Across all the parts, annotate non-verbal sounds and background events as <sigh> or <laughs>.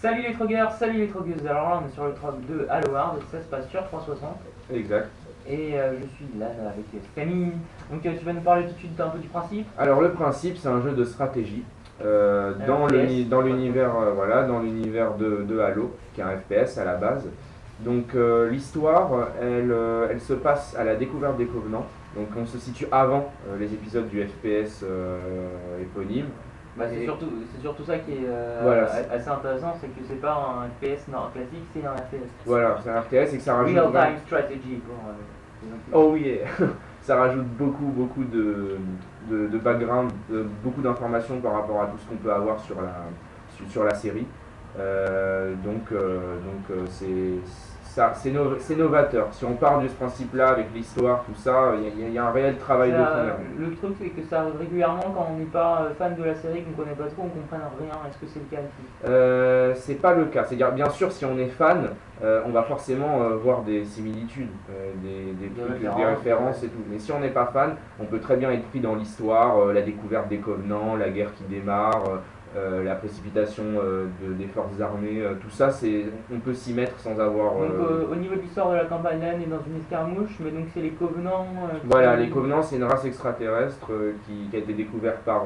Salut les trogueurs, salut les trogueuses. Alors là, on est sur le trog de Halloward, ça se passe sur 360. Exact. Et euh, je suis là avec Camille. Donc euh, tu vas nous parler tout de suite un peu du principe? Alors le principe, c'est un jeu de stratégie euh, dans l'univers voilà, dans l'univers de, de Halo, qui est un FPS à la base. Donc l'histoire, elle, elle se passe à la découverte des Covenants. Donc on se situe avant les épisodes du FPS éponyme. Bah, c'est surtout, surtout ça qui est euh, Voilà, assez intéressant, c'est que c'est pas un FPS non, classique, c'est un FPS. Voilà, c'est un RTS et que ça rajoute. Real time strategy pour euh. Oh oui, <laughs> ça rajoute beaucoup, beaucoup de, de, de background, de- beaucoup d'informations par rapport à tout ce qu'on peut avoir sur la, sur, sur la série. Euh, donc, euh, donc c'est ça, c'est no- novateur. Si on part de ce principe-là avec l'histoire, tout ça, il y, a- il y a un réel travail de fond. là. le truc c'est que ça arrive régulièrement quand on n'est pas euh, fan de la série, qu'on connaît pas trop, on comprenne rien. Est-ce que c'est le cas Euh, c'est pas le cas. C'est-à-dire, bien sûr, si on est fan, euh, on va forcément euh, voir des similitudes, euh, des, des, Des trucs, des références, et tout. Mais si on n'est pas fan, on peut très bien être pris dans l'histoire, euh, la découverte des Covenants, la guerre qui démarre, euh, la précipitation euh, de- des forces armées, euh, tout ça, c'est, on peut s'y mettre sans avoir. Donc au niveau de l'histoire de la campagne, là, on est dans une escarmouche, mais donc c'est les Covenants. Voilà, les Covenants, c'est une race extraterrestre qui, qui a été découverte par,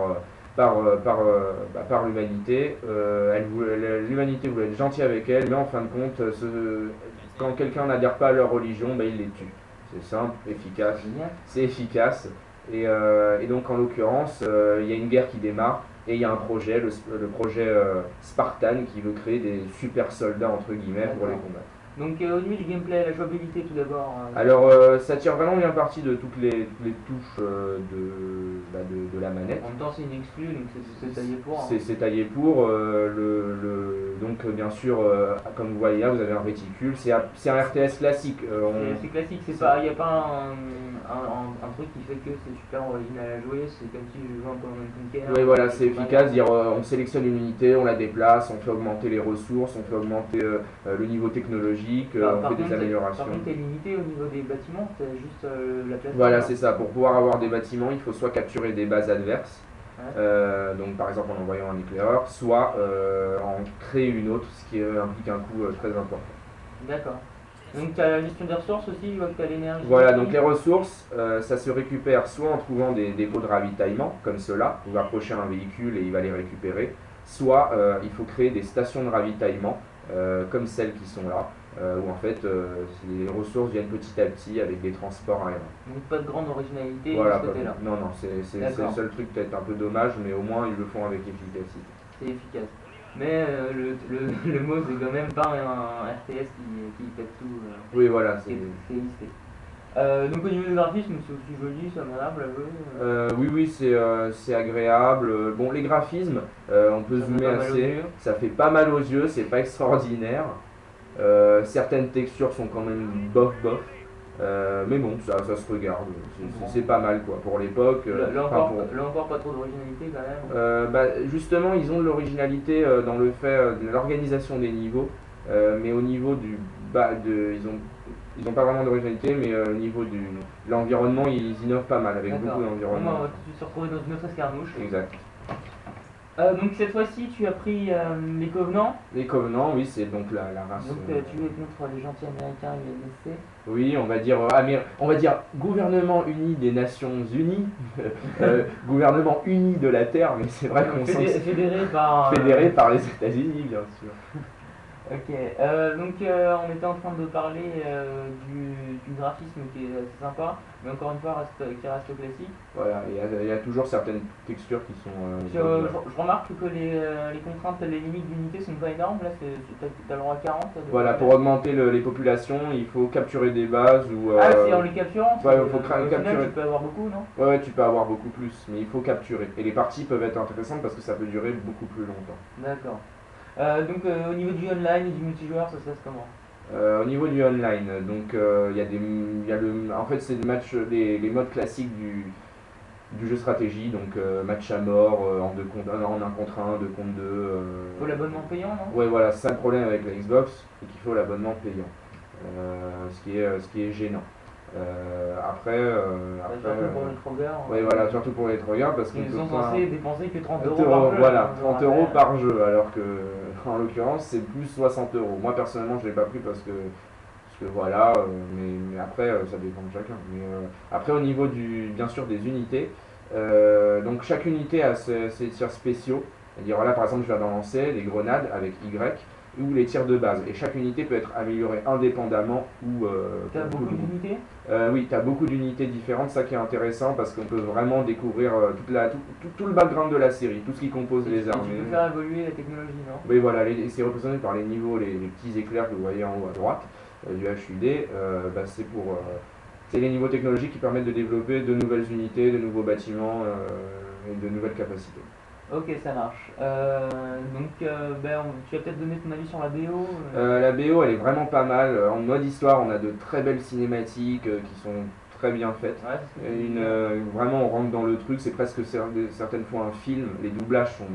par, par, bah, par l'humanité. L'humanité voulait être gentille avec elle, mais en fin de compte, ce- quand quelqu'un n'adhère pas à leur religion, bah, il les tue. C'est simple, efficace, c'est efficace. Et, euh, et donc en l'occurrence, euh, il y a une guerre qui démarre et il y a un projet, le, le projet euh, Spartan, qui veut créer des super soldats entre guillemets pour les combattre. Donc euh, au niveau du gameplay, la jouabilité tout d'abord. euh, Alors, euh, ça tire vraiment bien parti de toutes les, toutes les touches euh, de, bah, de, de la manette. En même temps, c'est une exclue, donc c'est- taillé pour. hein. C'est taillé pour. euh, le, le- donc, bien sûr, comme vous voyez là, vous avez un réticule. C'est un, RTS classique. on- C'est- classique, il n'y a pas un, un, un- un truc qui fait que c'est super original à jouer, c'est comme si je jouais un Command Conquer. Oui, voilà, c'est efficace. Dire, on sélectionne une unité, on la déplace, on fait augmenter les ressources, on fait augmenter le niveau technologique, euh, Par, on fait contre, des améliorations. Par contre, t'es limité au niveau des bâtiments, c'est juste euh, la place. Voilà, c'est ça. Pour pouvoir avoir des bâtiments, il faut soit capturer des bases adverses, Ouais. euh, donc par exemple en envoyant un éclaireur, soit euh, en créer une autre, ce qui euh, implique un coût euh, très important. D'accord. Donc tu as la gestion des ressources aussi, tu as l'énergie. Voilà, donc les ressources, euh, ça se récupère soit en trouvant des dépôts de ravitaillement, comme cela, vous approchez un véhicule et il va les récupérer, soit euh, il faut créer des stations de ravitaillement, euh, comme celles qui sont là, euh, où en fait euh, les ressources viennent petit à petit avec des transports aériens. Donc pas de grande originalité Voilà, de ce côté-là. non, non, c'est le seul truc peut-être un peu dommage, mais au moins ils le font avec efficacité. C'est efficace. Mais euh, le, le, <laughs> le mot c'est quand même pas un RTS qui, qui pète tout. Oui, voilà, c'est listé. Euh, donc au niveau du graphisme, c'est aussi joli, c'est agréable à jouer. euh. Oui, oui, c'est euh, c'est agréable. Bon, les graphismes, on peut Ça zoomer assez. Ça fait pas mal aux yeux, c'est pas extraordinaire. Euh, certaines textures sont quand même bof bof. Euh, mais bon, ça, ça se regarde. C'est- pas mal quoi pour l'époque. euh, Là, là enfin, encore, pour- là encore, pas trop d'originalité quand même. Euh, bah, justement, ils ont de l'originalité dans le fait de l'organisation des niveaux, mais au niveau du bas, de, ils ont ils ont pas vraiment d'originalité, mais euh, au niveau du de l'environnement, ils innovent pas mal avec beaucoup d'environnement. on va tout de suite se retrouver dans une autre escarmouche. Exact. Euh, donc cette fois-ci, tu as pris euh, les Covenants. Les Covenants, oui, c'est donc la, la race. Donc euh, tu es contre les gentils américains UNSC. Oui, on va dire, euh, Amé- on va dire gouvernement uni des Nations Unies, <laughs> gouvernement uni de la Terre, mais c'est vrai qu'on sent Fédé- que c'est fédéré par. fédéré par les États-Unis, bien sûr. <laughs> Ok, euh, donc euh, on était en train de parler euh, du, du graphisme qui est assez sympa, mais encore une fois reste, qui reste classique. Voilà, il y, a, il y a toujours certaines textures qui sont. euh, Puis, je, je remarque que les, les contraintes, les limites d'unité sont pas énormes, là t'as, le droit à 40. là, de- Voilà, pour augmenter le- les populations, il faut capturer des bases ou. Ah, c'est en les capturant ouais, c'est- faut final, capturer. tu peux avoir beaucoup, non? Ouais, ouais, tu peux avoir beaucoup plus, mais il faut capturer. Et les parties peuvent être intéressantes parce que ça peut durer beaucoup plus longtemps. D'accord. Euh, donc euh, au niveau du online et du multijoueur, ça se passe comment? Euh, au niveau du online, donc euh, il y a des, y a le, en fait c'est le match, les, les modes classiques du, du jeu stratégie, donc euh, match à mort, euh, en, deux contre, en un contre un, deux contre deux. euh, Faut l'abonnement payant, non? Ouais, voilà, c'est ça le problème avec la Xbox, c'est qu'il faut l'abonnement payant, euh, ce, qui est, ce qui est gênant. Euh, après, euh, après, surtout pour euh, les trogueurs. ouais, voilà, surtout pour les trogueurs parce qu'on Ils peut sont censés dépenser que 30 30 euros par jeu. voilà, hein, je 30 rappelle. euros par jeu, alors que <laughs> en l'occurrence c'est plus 60 euros. Moi personnellement je l'ai pas pris parce que, parce que voilà, euh, mais, mais après euh, ça dépend de chacun. Mais, euh, après au niveau du, bien sûr des unités, donc chaque unité a ses, ses tirs spéciaux. C'est-à-dire là par exemple je d'en lancer les grenades avec Y ou les tirs de base. Et chaque unité peut être améliorée indépendamment ou... euh, T'as ou beaucoup d'unités Euh, oui, tu as beaucoup d'unités différentes, ça qui est intéressant parce qu'on peut vraiment découvrir euh, toute la, tout, tout- tout le background de la série, tout ce qui compose Et les armées. Tu peux faire évoluer la technologie, non? Oui, voilà, c'est représenté par les niveaux, les, les petits éclairs que vous voyez en haut à droite du HUD. bah, c'est pour. c'est les niveaux technologiques qui permettent de développer de nouvelles unités, de nouveaux bâtiments et de nouvelles capacités. Ok, ça marche. Euh, donc, euh, ben, on- tu vas peut-être donner ton avis sur la BO euh, Euh, la BO, elle est vraiment pas mal. En mode histoire, on a de très belles cinématiques euh, qui sont très bien faites. Ouais, c'est ce que Et tu une, dis. euh, vraiment, on rentre dans le truc, c'est presque cer- certaines fois un film. Les doublages sont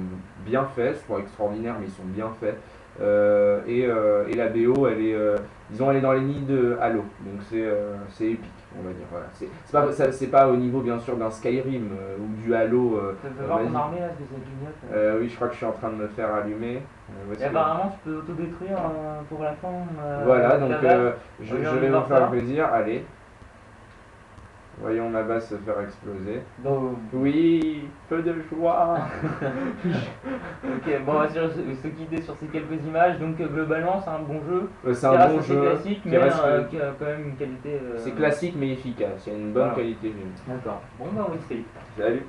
bien faits, c'est pas extraordinaire, mais ils sont bien faits. Euh, et, euh, et la BO, elle est, euh, disons, elle est dans les nids de Halo, donc c'est euh, épique, on va dire. Voilà. C'est pas, pas au niveau, bien sûr, d'un Skyrim ou du Halo. Ça peut voir ton armée là, euh, oui, je crois que je suis en train de me faire allumer. Et apparemment, tu peux autodétruire pour la fin. Voilà, donc euh, je, je vais vous faire plaisir. Allez. Voyons ma base se faire exploser. Donc, Oui, peu de joie. <laughs> ok, bon, on va se, se quitter sur ces quelques images. Donc, euh, globalement, c'est un bon jeu. Euh, c'est un bon jeu. classique, mais reste- euh, qui a quand même une qualité. euh, C'est classique mais efficace. Il y a une bonne voilà. qualité. D'accord. Bon, bah, oui, c'est. Salut.